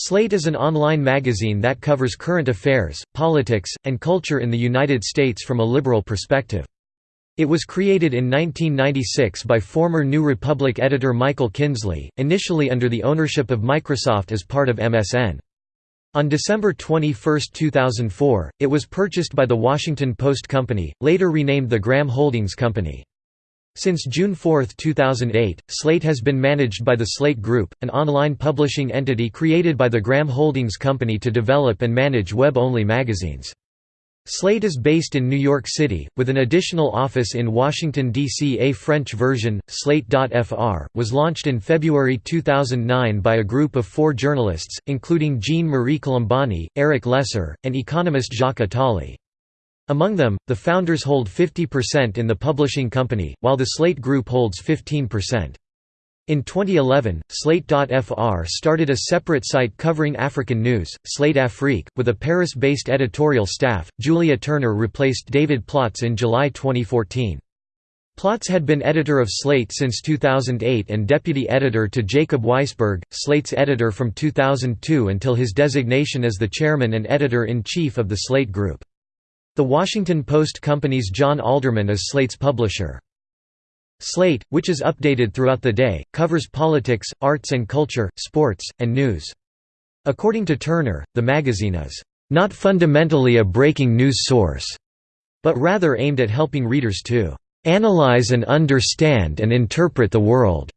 Slate is an online magazine that covers current affairs, politics, and culture in the United States from a liberal perspective. It was created in 1996 by former New Republic editor Michael Kinsley, initially under the ownership of Microsoft as part of MSN. On December 21, 2004, it was purchased by The Washington Post Company, later renamed the Graham Holdings Company. Since June 4, 2008, Slate has been managed by the Slate Group, an online publishing entity created by the Graham Holdings Company to develop and manage web-only magazines. Slate is based in New York City, with an additional office in Washington, D.C. A French version, Slate.fr, was launched in February 2009 by a group of four journalists, including Jean-Marie Colombani, Eric Leser, and economist Jacques Attali. Among them, the founders hold 50% in the publishing company, while the Slate Group holds 15%. In 2011, Slate.fr started a separate site covering African news, Slate Afrique, with a Paris-based editorial staff. Julia Turner replaced David Plotz in July 2014. Plotz had been editor of Slate since 2008 and deputy editor to Jacob Weisberg, Slate's editor from 2002 until his designation as the chairman and editor-in-chief of the Slate Group. The Washington Post Company's John Alderman is Slate's publisher. Slate, which is updated throughout the day, covers politics, arts and culture, sports, and news. According to Turner, the magazine is not fundamentally a breaking news source, but rather aimed at helping readers to analyze and understand and interpret the world,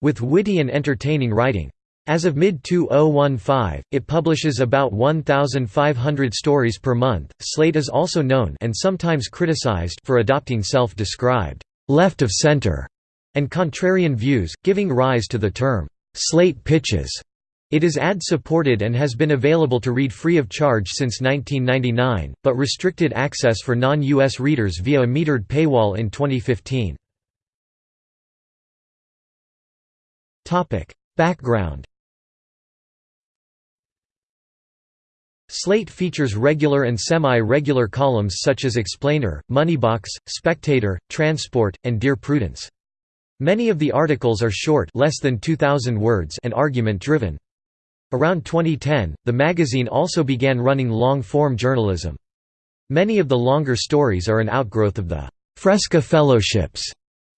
with witty and entertaining writing. As of mid-2015, it publishes about 1,500 stories per month. Slate is also known and sometimes criticized for adopting self-described left of center and contrarian views, giving rise to the term slate pitches. It is ad-supported and has been available to read free of charge since 1999, but restricted access for non-US readers via a metered paywall in 2015. Topic: Background Slate features regular and semi-regular columns such as Explainer, Moneybox, Spectator, Transport, and Dear Prudence. Many of the articles are short less than 2,000 words and argument-driven. Around 2010, the magazine also began running long-form journalism. Many of the longer stories are an outgrowth of the «Fresca Fellowships»,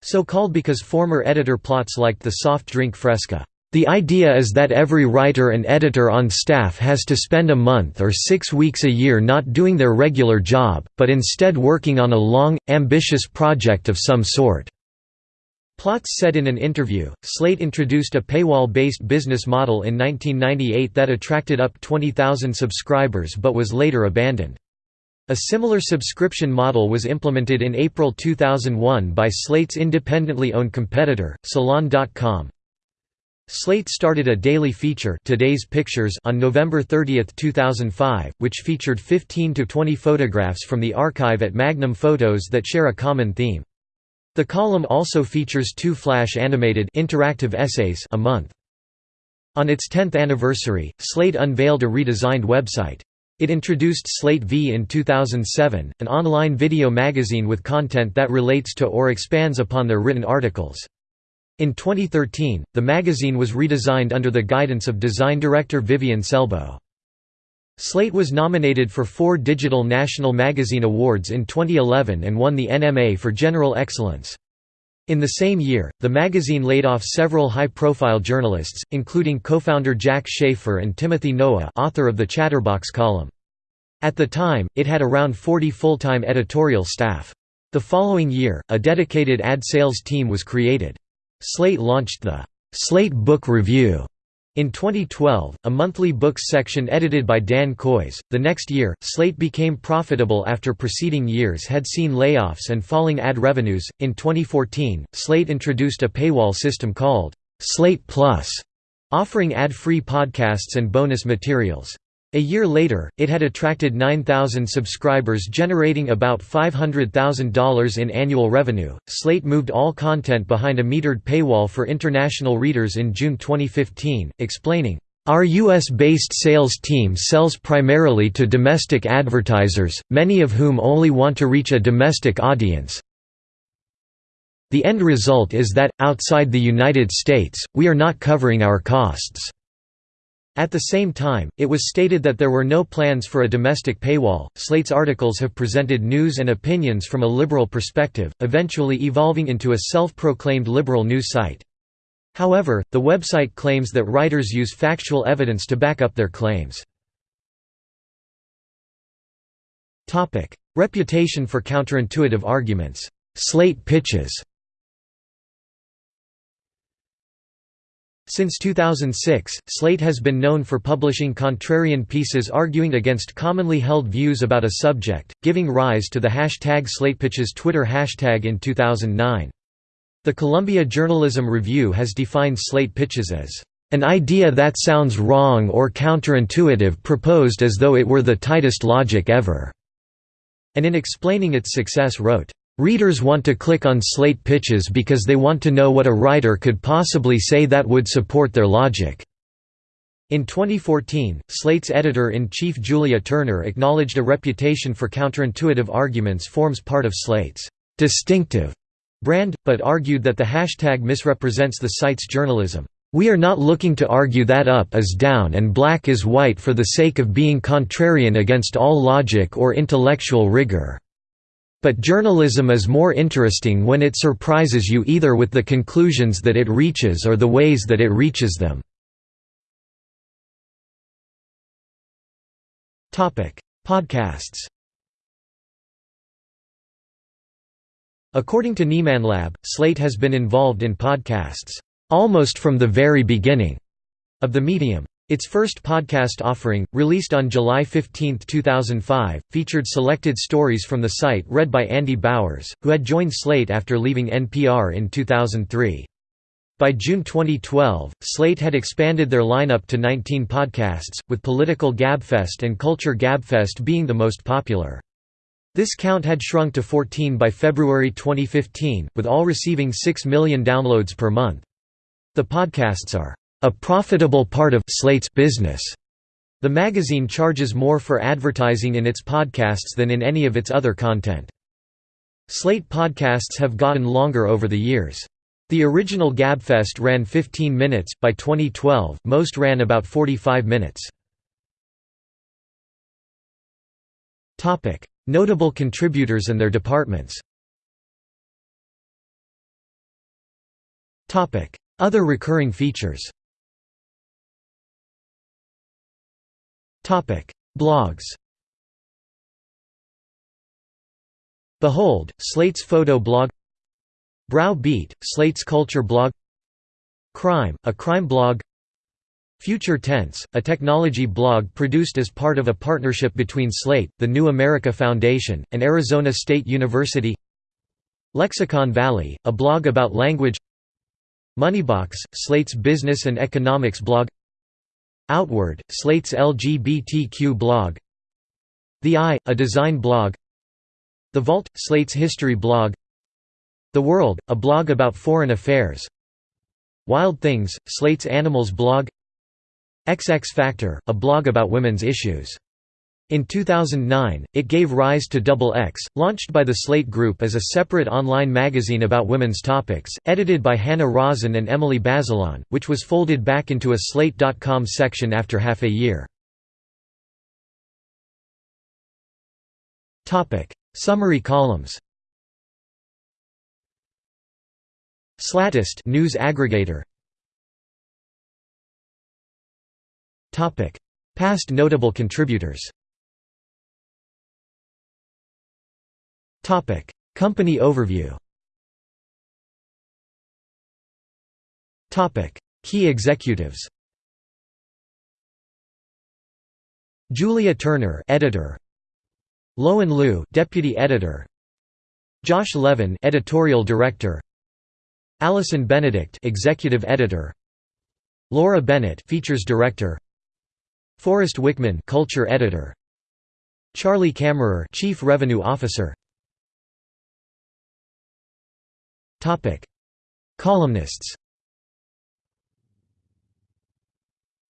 so called because former editor Plotz liked the soft drink Fresca. The idea is that every writer and editor on staff has to spend a month or six weeks a year not doing their regular job, but instead working on a long, ambitious project of some sort. Plotz said in an interview, Slate introduced a paywall-based business model in 1998 that attracted up 20,000 subscribers but was later abandoned. A similar subscription model was implemented in April 2001 by Slate's independently owned competitor, Salon.com, Slate started a daily feature Today's Pictures on November 30, 2005, which featured 15 to 20 photographs from the archive at Magnum Photos that share a common theme. The column also features two flash-animated interactive essays a month. On its 10th anniversary, Slate unveiled a redesigned website. It introduced Slate V in 2007, an online video magazine with content that relates to or expands upon their written articles. In 2013, the magazine was redesigned under the guidance of design director Vivian Selbo. Slate was nominated for four Digital National Magazine Awards in 2011 and won the NMA for General Excellence. In the same year, the magazine laid off several high-profile journalists, including co-founder Jack Shafer and Timothy Noah author of the Chatterbox column. At the time, it had around 40 full-time editorial staff. The following year, a dedicated ad sales team was created. Slate launched the Slate Book Review in 2012, a monthly books section edited by Dan Kois. The next year, Slate became profitable after preceding years had seen layoffs and falling ad revenues. In 2014, Slate introduced a paywall system called Slate Plus, offering ad free podcasts and bonus materials. A year later, it had attracted 9,000 subscribers generating about $500,000 in annual revenue. Slate moved all content behind a metered paywall for international readers in June 2015, explaining, our US-based sales team sells primarily to domestic advertisers, many of whom only want to reach a domestic audience. The end result is that, outside the United States, we are not covering our costs. At the same time, it was stated that there were no plans for a domestic paywall. Slate's articles have presented news and opinions from a liberal perspective, eventually evolving into a self proclaimed liberal news site. However, the website claims that writers use factual evidence to back up their claims. Reputation for counterintuitive arguments. Slate pitches Since 2006, Slate has been known for publishing contrarian pieces arguing against commonly held views about a subject, giving rise to the hashtag SlatePitches Twitter hashtag in 2009. The Columbia Journalism Review has defined slate pitches as an idea that sounds wrong or counterintuitive proposed as though it were the tightest logic ever", and in explaining its success wrote, Readers want to click on slate pitches because they want to know what a writer could possibly say that would support their logic. In 2014, Slate's editor-in-chief Julia Turner acknowledged a reputation for counterintuitive arguments forms part of Slate's distinctive brand, but argued that the hashtag misrepresents the site's journalism. We are not looking to argue that up is down and black is white for the sake of being contrarian against all logic or intellectual rigor. But journalism is more interesting when it surprises you either with the conclusions that it reaches or the ways that it reaches them. Podcasts According to Nieman Lab, Slate has been involved in podcasts, "...almost from the very beginning," of the medium. Its first podcast offering, released on July 15, 2005, featured selected stories from the site read by Andy Bowers, who had joined Slate after leaving NPR in 2003. By June 2012, Slate had expanded their lineup to 19 podcasts, with Political Gabfest and Culture Gabfest being the most popular. This count had shrunk to 14 by February 2015, with all receiving 6 million downloads per month. The podcasts are a profitable part of Slate's business. The magazine charges more for advertising in its podcasts than in any of its other content. Slate podcasts have gotten longer over the years. The original Gabfest ran 15 minutes, by 2012, most ran about 45 minutes. Notable contributors and their departments Other recurring features Blogs Behold, Slate's photo blog Brow Beat, Slate's culture blog Crime, a crime blog Future Tense, a technology blog produced as part of a partnership between Slate, the New America Foundation, and Arizona State University Lexicon Valley, a blog about language Moneybox, Slate's business and economics blog Outward, Slate's LGBTQ blog. The Eye, a design blog. The Vault, Slate's history blog. The World, a blog about foreign affairs. Wild Things, Slate's animals blog. XX Factor, a blog about women's issues in 2009, it gave rise to Double X, launched by the Slate Group as a separate online magazine about women's topics, edited by Hannah Rosin and Emily Bazelon, which was folded back into a Slate.com section after half a year. Summary columns. Slatest news aggregator. Past notable contributors Company overview. Key executives. Julia Turner editor. Lowen Liu deputy editor. Josh Levin editorial director. Allison Benedikt executive editor. Laura Bennett features director. Forrest Wickman culture editor. Charlie Kammerer chief revenue officer Topic: Columnists.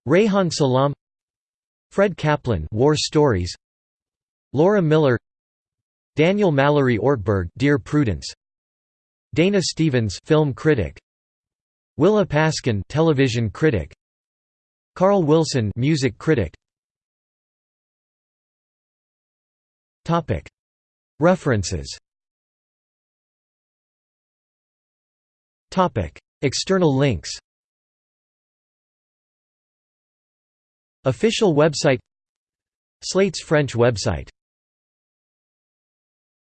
Reihan Salam, Fred Kaplan, War Stories. Laura Miller, Daniel Mallory Ortberg, Dear Prudence. Dana Stevens, film critic. Willa Paskin, television critic. Carl Wilson music critic Topic References External links Official website Slate's French website